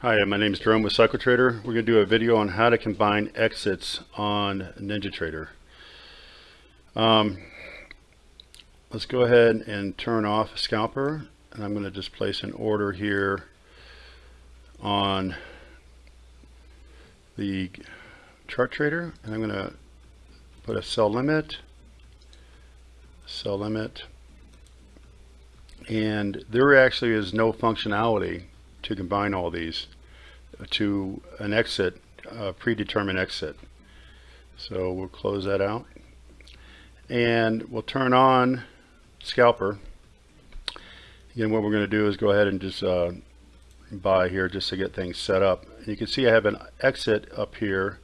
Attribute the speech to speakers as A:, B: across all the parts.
A: Hi, my name is Jerome with CycleTrader. We're going to do a video on how to combine exits on NinjaTrader. Um, let's go ahead and turn off Scalper and I'm going to just place an order here on the chart trader and I'm going to put a sell limit, sell limit, and there actually is no functionality to combine all these to an exit, a predetermined exit. So we'll close that out. And we'll turn on Scalper. Again, what we're going to do is go ahead and just uh, buy here just to get things set up. And you can see I have an exit up here.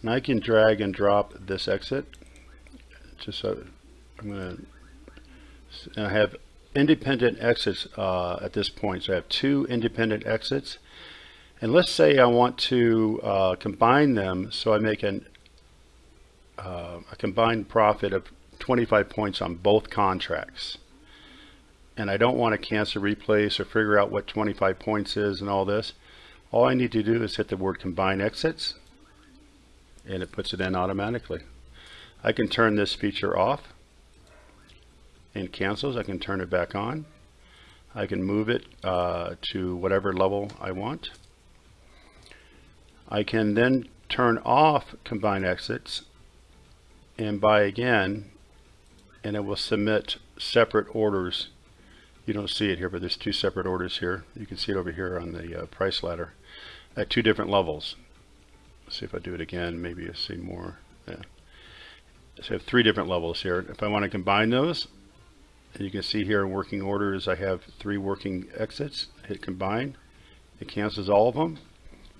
A: And I can drag and drop this exit. Just so I'm going to, I have independent exits uh, at this point. So I have two independent exits. And let's say I want to uh, combine them so I make an, uh, a combined profit of 25 points on both contracts. And I don't want to cancel replace or figure out what 25 points is and all this. All I need to do is hit the word combine exits and it puts it in automatically. I can turn this feature off and cancels. I can turn it back on. I can move it uh, to whatever level I want. I can then turn off combine exits and buy again and it will submit separate orders. You don't see it here, but there's two separate orders here. You can see it over here on the uh, price ladder at two different levels. Let's see if I do it again, maybe you'll see more. Yeah. So I have three different levels here. If I want to combine those, you can see here in working order is I have three working exits. Hit combine. It cancels all of them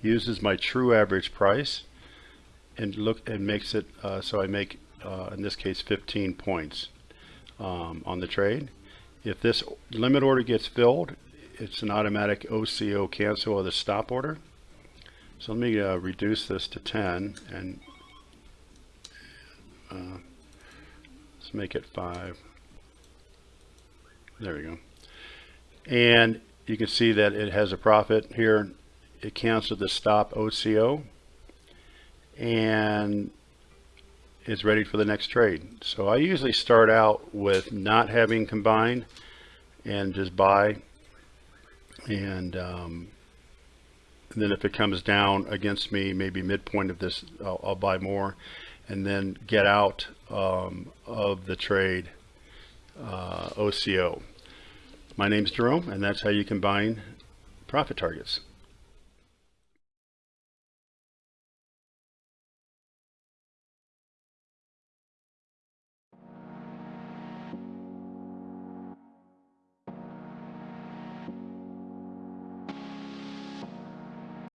A: uses my true average price and look and makes it uh, so I make uh, in this case 15 points um, on the trade. If this limit order gets filled it's an automatic OCO cancel of the stop order. So let me uh, reduce this to 10 and uh, let's make it 5 there we go. And you can see that it has a profit here. It canceled the stop OCO and it's ready for the next trade. So I usually start out with not having combined and just buy and, um, then if it comes down against me maybe midpoint of this I'll, I'll buy more and then get out um, of the trade Uh, OCO. My name's Jerome, and that's how you combine profit targets.